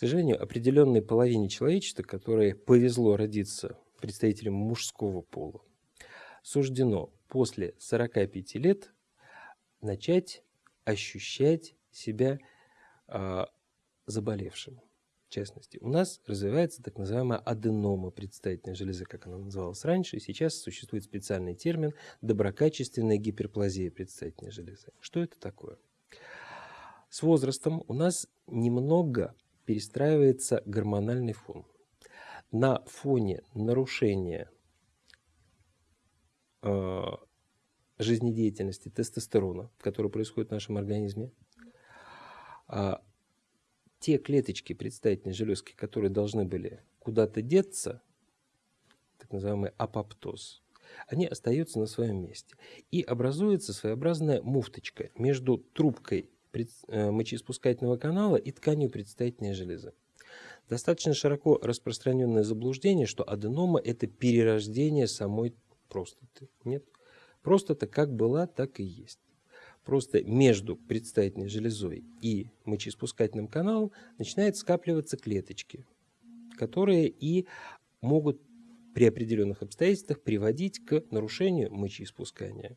сожалению, определенной половине человечества, которой повезло родиться представителем мужского пола, суждено после 45 лет начать ощущать себя э, заболевшим. В частности, у нас развивается так называемая аденома предстательной железы, как она называлась раньше, и сейчас существует специальный термин доброкачественная гиперплазия предстательной железы. Что это такое? С возрастом у нас немного перестраивается гормональный фон. На фоне нарушения э, жизнедеятельности тестостерона, который происходит в нашем организме, э, те клеточки предстательной железки, которые должны были куда-то деться, так называемый апоптоз, они остаются на своем месте. И образуется своеобразная муфточка между трубкой мочеиспускательного канала и тканью предстательной железы. Достаточно широко распространенное заблуждение, что аденома – это перерождение самой простаты. Нет. Простата как была, так и есть. Просто между предстательной железой и мочеиспускательным каналом начинают скапливаться клеточки, которые и могут при определенных обстоятельствах приводить к нарушению мочеиспускания.